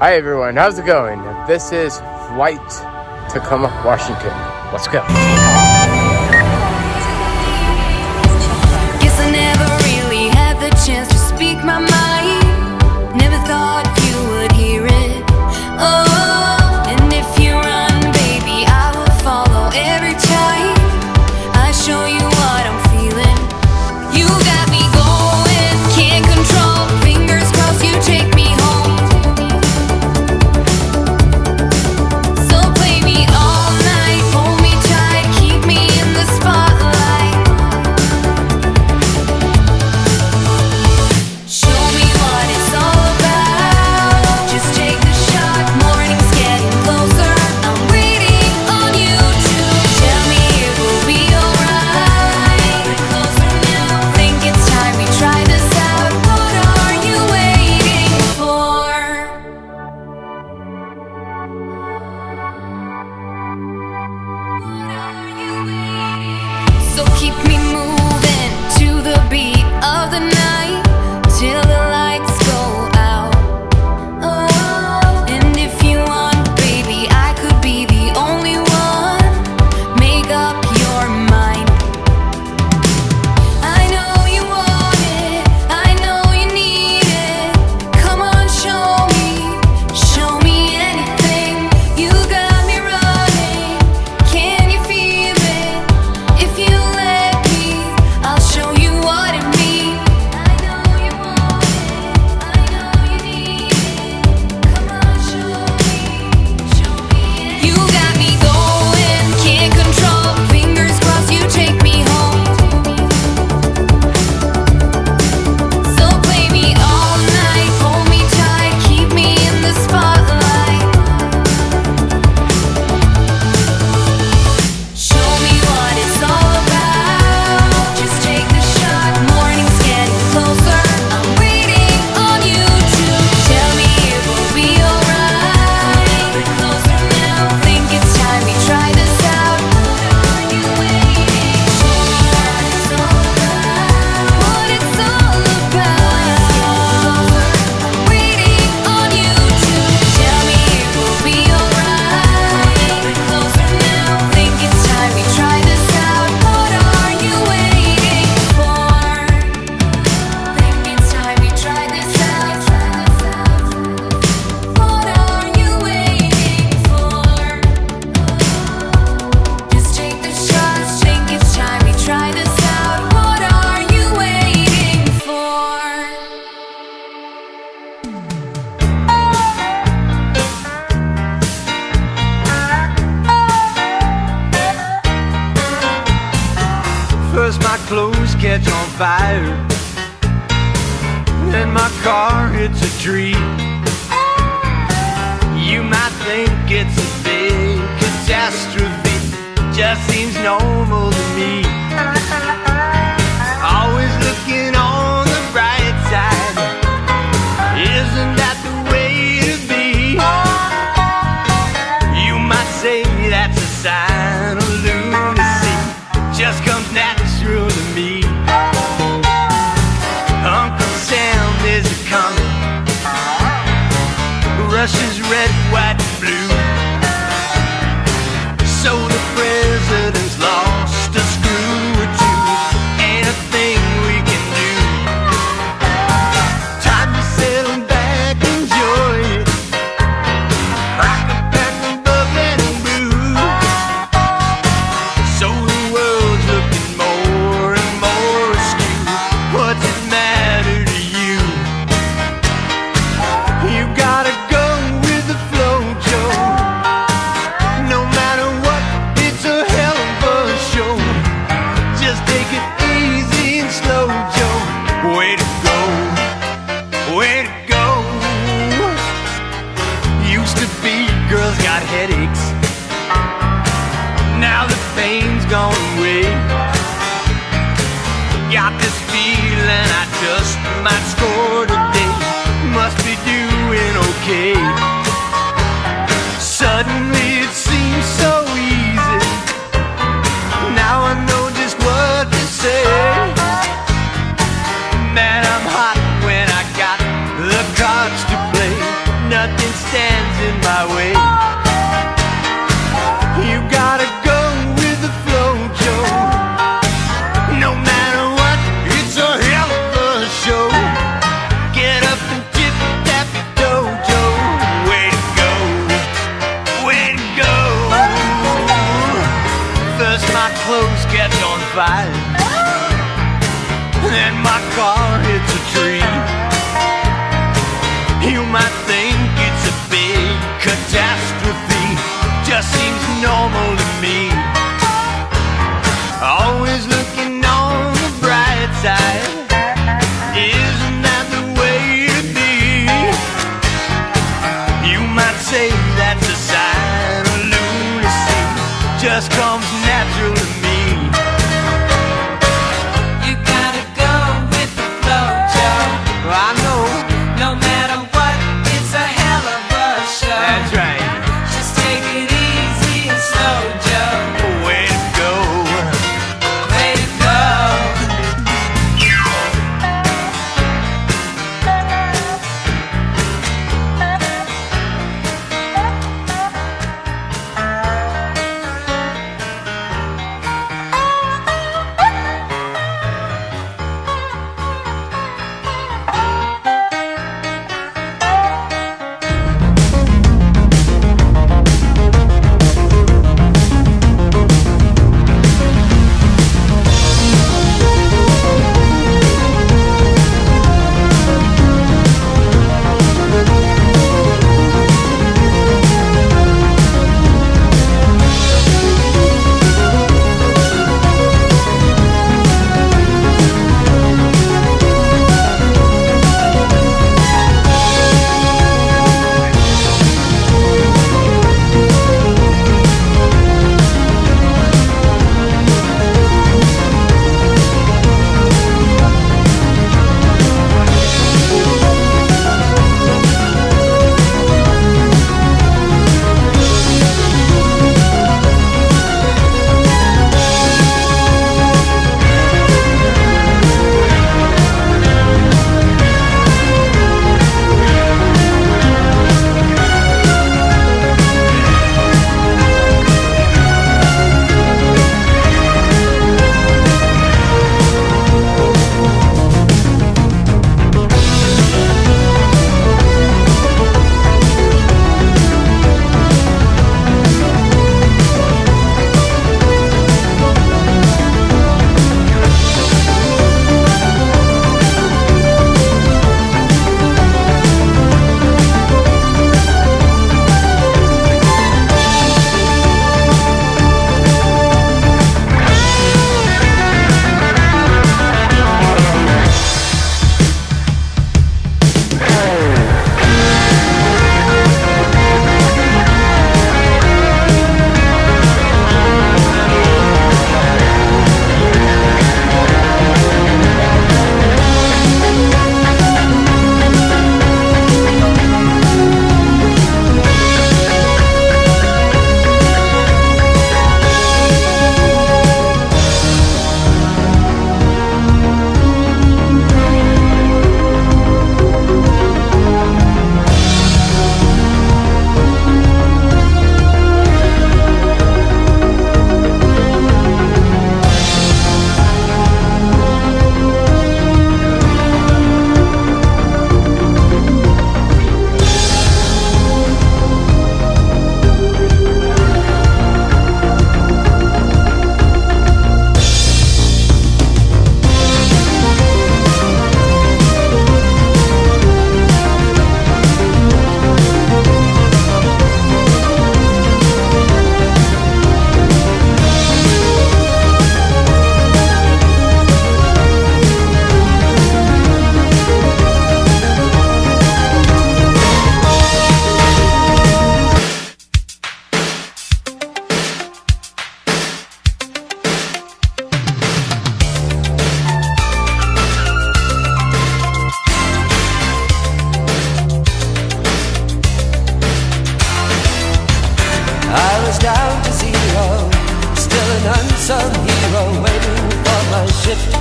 Hi everyone, how's it going? This is Flight Tacoma, Washington. Let's go. Guess I never really had the chance to speak my mind. Cause my clothes catch on fire. And my car hits a tree You might think it's a big catastrophe. Just seems normal to me. red, white. Stands in my way. You gotta go with the flow, Joe. No matter what, it's a hell of a show. Get up and tip that dojo. Way to go, way to go. First my clothes catch on fire, then my car hits a tree. You might think it's a big catastrophe, just seems normal to me. Always looking on the bright side. Isn't that the way be? You might say that's a sign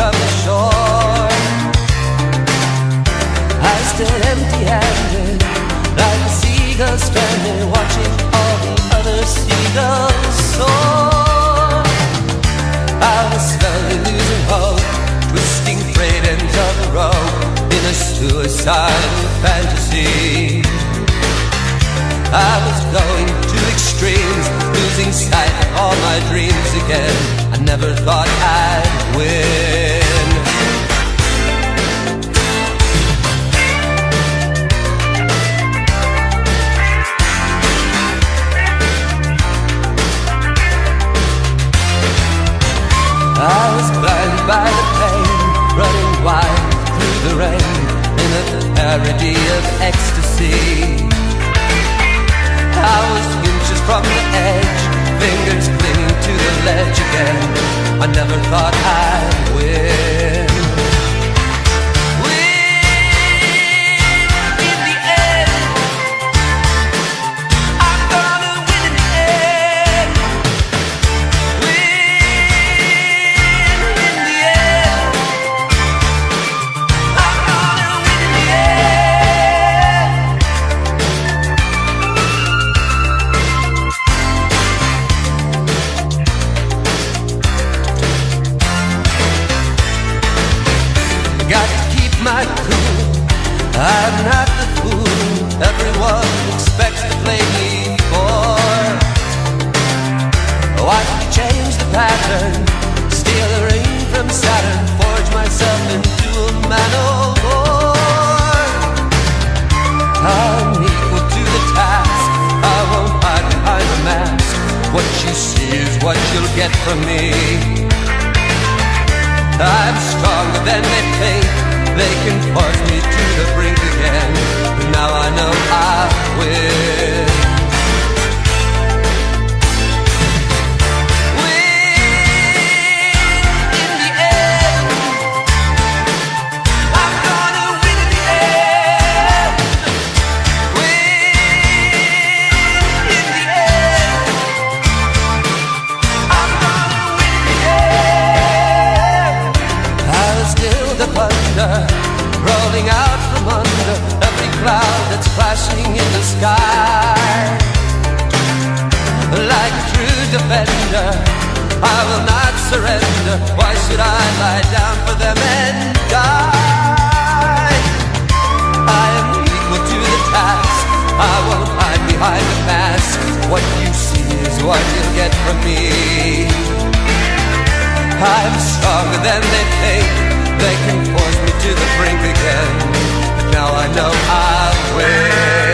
Come ashore. I stood empty-handed Like a seagull stranded Watching all the other seagulls soar. I was slowly losing hope Twisting frayed ends of a rope In a suicidal fantasy. I was going to extremes Losing sight of all my dreams again. I never thought I'd win. By the pain, running wild through the rain in a parody of ecstasy. I was inches from the edge, fingers clinging to the ledge again. I never thought I'd win. Rolling out from under every cloud that's flashing in the sky. Like a true defender, I will not surrender. Why should I lie down for them and die? I am equal to the task. I won't hide behind the mask. What you see is what you'll get from me. I'm stronger than they think. They can force me to the brink again. But now I know I will.